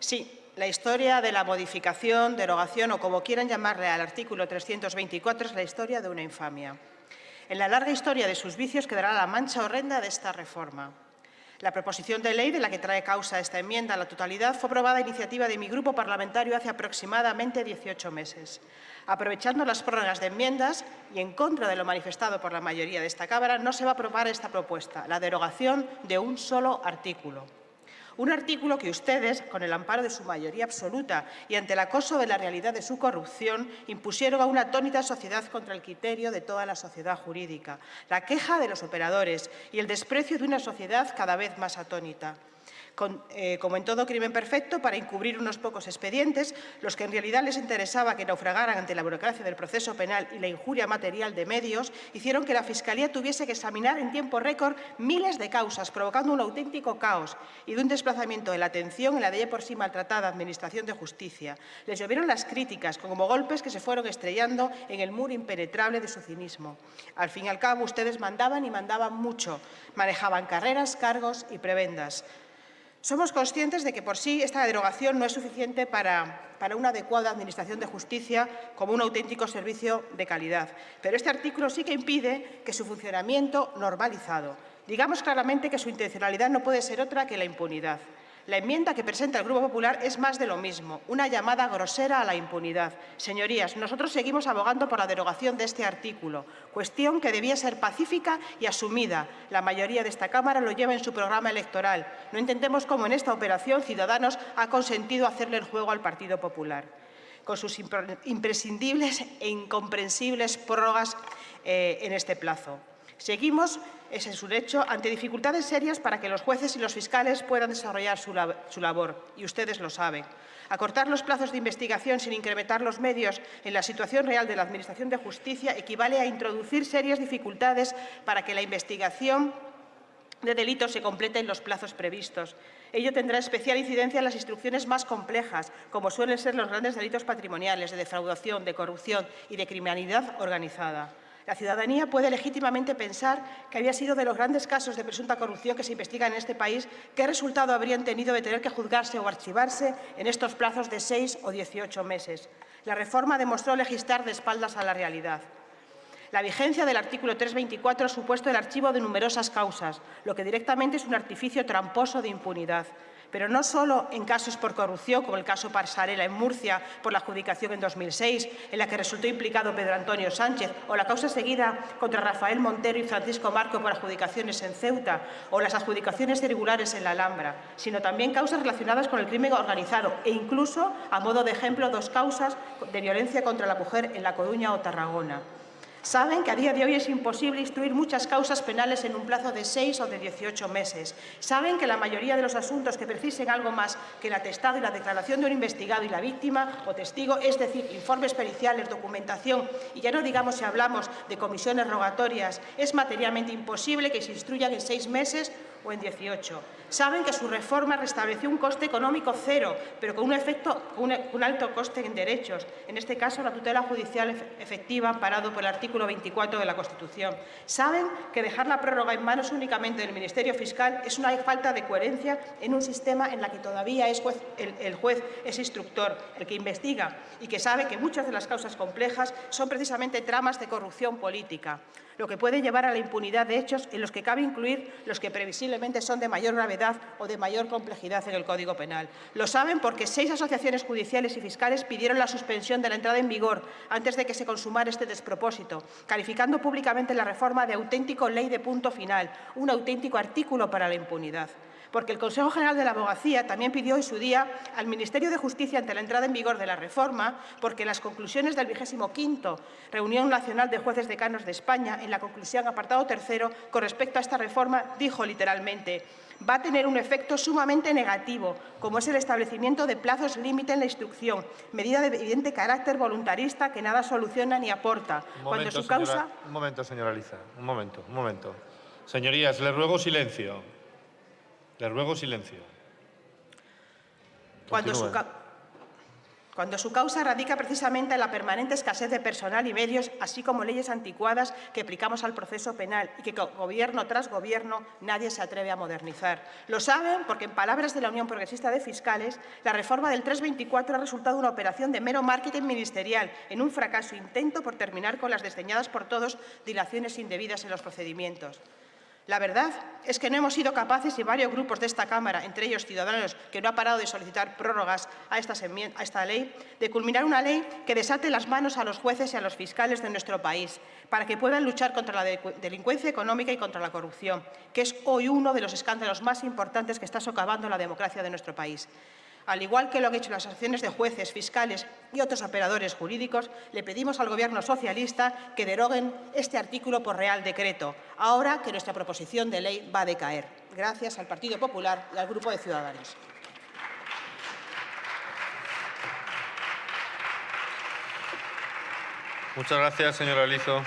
Sí, la historia de la modificación, derogación o como quieran llamarle al artículo 324 es la historia de una infamia. En la larga historia de sus vicios quedará la mancha horrenda de esta reforma. La proposición de ley de la que trae causa esta enmienda a la totalidad fue aprobada a iniciativa de mi grupo parlamentario hace aproximadamente 18 meses. Aprovechando las prórrogas de enmiendas y en contra de lo manifestado por la mayoría de esta Cámara, no se va a aprobar esta propuesta, la derogación de un solo artículo. Un artículo que ustedes, con el amparo de su mayoría absoluta y ante el acoso de la realidad de su corrupción, impusieron a una atónita sociedad contra el criterio de toda la sociedad jurídica, la queja de los operadores y el desprecio de una sociedad cada vez más atónita. Eh, como en todo crimen perfecto, para encubrir unos pocos expedientes, los que en realidad les interesaba que naufragaran ante la burocracia del proceso penal y la injuria material de medios, hicieron que la Fiscalía tuviese que examinar en tiempo récord miles de causas, provocando un auténtico caos y de un desplazamiento de la atención en la de por sí maltratada Administración de Justicia. Les llovieron las críticas, como golpes que se fueron estrellando en el muro impenetrable de su cinismo. Al fin y al cabo, ustedes mandaban y mandaban mucho, manejaban carreras, cargos y prebendas. Somos conscientes de que por sí esta derogación no es suficiente para, para, una adecuada administración de justicia como un auténtico servicio de calidad. Pero este artículo sí que impide que su funcionamiento normalizado. Digamos claramente que su intencionalidad no puede ser otra que la impunidad. La enmienda que presenta el Grupo Popular es más de lo mismo, una llamada grosera a la impunidad. Señorías, nosotros seguimos abogando por la derogación de este artículo, cuestión que debía ser pacífica y asumida. La mayoría de esta Cámara lo lleva en su programa electoral. No entendemos cómo en esta operación Ciudadanos ha consentido hacerle el juego al Partido Popular con sus imprescindibles e incomprensibles prórrogas eh, en este plazo. Seguimos, es un hecho, ante dificultades serias para que los jueces y los fiscales puedan desarrollar su, labor, y ustedes lo saben. Acortar los plazos de investigación sin incrementar los medios en la situación real de la Administración de Justicia equivale a introducir serias dificultades para que la investigación de delitos se complete en los plazos previstos. Ello tendrá especial incidencia en las instrucciones más complejas, como suelen ser los grandes delitos patrimoniales, de defraudación, de corrupción y de criminalidad organizada. La ciudadanía puede legítimamente pensar que había sido de los grandes casos de presunta corrupción que se investigan en este país, qué resultado habrían tenido de tener que juzgarse o archivarse en estos plazos de seis o 18 meses. La reforma demostró legislar de espaldas a la realidad. La vigencia del artículo 324 ha supuesto el archivo de numerosas causas, lo que directamente es un artificio tramposo de impunidad pero no solo en casos por corrupción, como el caso Parsarela en Murcia por la adjudicación en 2006, en la que resultó implicado Pedro Antonio Sánchez, o la causa seguida contra Rafael Montero y Francisco Marco por adjudicaciones en Ceuta, o las adjudicaciones irregulares en la Alhambra, sino también causas relacionadas con el crimen organizado e incluso, a modo de ejemplo, dos causas de violencia contra la mujer en La Coruña o Tarragona. Saben que a día de hoy es imposible instruir muchas causas penales en un plazo de seis o de 18 meses. Saben que la mayoría de los asuntos que precisen algo más que el atestado y la declaración de un investigado y la víctima o testigo, es decir, informes periciales, documentación, y ya no digamos si hablamos de comisiones rogatorias, es materialmente imposible que se instruyan en seis meses o en 18. Saben que su reforma restableció un coste económico cero, pero con un, efecto, un, alto coste en derechos, en este caso la tutela judicial efectiva amparado por el artículo 24 de la Constitución. Saben que dejar la prórroga en manos únicamente del Ministerio Fiscal es una falta de coherencia en un sistema en la que todavía el, el juez es instructor, el que investiga, y que sabe que muchas de las causas complejas son precisamente tramas de corrupción política lo que puede llevar a la impunidad de hechos en los que cabe incluir los que previsiblemente son de mayor gravedad o de mayor complejidad en el Código Penal. Lo saben porque seis asociaciones judiciales y fiscales pidieron la suspensión de la entrada en vigor antes de que se consumara este despropósito, calificando públicamente la reforma de auténtico ley de punto final, un auténtico artículo para la impunidad porque el Consejo General de la Abogacía también pidió en su día al Ministerio de Justicia ante la entrada en vigor de la reforma, porque las conclusiones del 25 Reunión Nacional de Jueces Decanos de España, en la conclusión apartado tercero, con respecto a esta reforma, dijo literalmente va a tener un efecto sumamente negativo, como es el establecimiento de plazos límite en la instrucción, medida de evidente carácter voluntarista que nada soluciona ni aporta. Un momento, su causa... un momento señora Liza, un momento, un momento. Señorías, les ruego silencio. Les ruego silencio. Cuando su, cuando su causa radica precisamente en la permanente escasez de personal y medios, así como leyes anticuadas que aplicamos al proceso penal y que gobierno tras gobierno nadie se atreve a modernizar. Lo saben porque, en palabras de la Unión Progresista de Fiscales, la reforma del 324 ha resultado una operación de mero marketing ministerial en un fracaso intento por terminar con las desdeñadas por todos dilaciones indebidas en los procedimientos. La verdad es que no hemos sido capaces, y varios grupos de esta Cámara, entre ellos Ciudadanos, que no ha parado de solicitar prórrogas a, a esta ley, de culminar una ley que desate las manos a los jueces y a los fiscales de nuestro país, para que puedan luchar contra la delincuencia económica y contra la corrupción, que es hoy uno de los escándalos más importantes que está socavando la democracia de nuestro país. Al igual que lo han hecho las asociaciones de jueces, fiscales y otros operadores jurídicos, le pedimos al Gobierno socialista que deroguen este artículo por Real Decreto, ahora que nuestra proposición de ley va a decaer. Gracias al Partido Popular y al Grupo de Ciudadanos. Muchas gracias, señora Lizo.